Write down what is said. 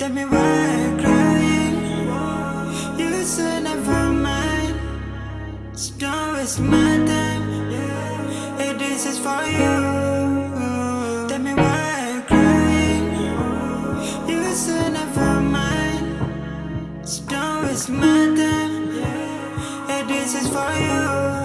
Tell me why I'm crying. You said never mind. So don't waste my time. Hey, this is for you. Tell me why I'm crying. You said never mind. So don't waste my time. Hey, this is for you.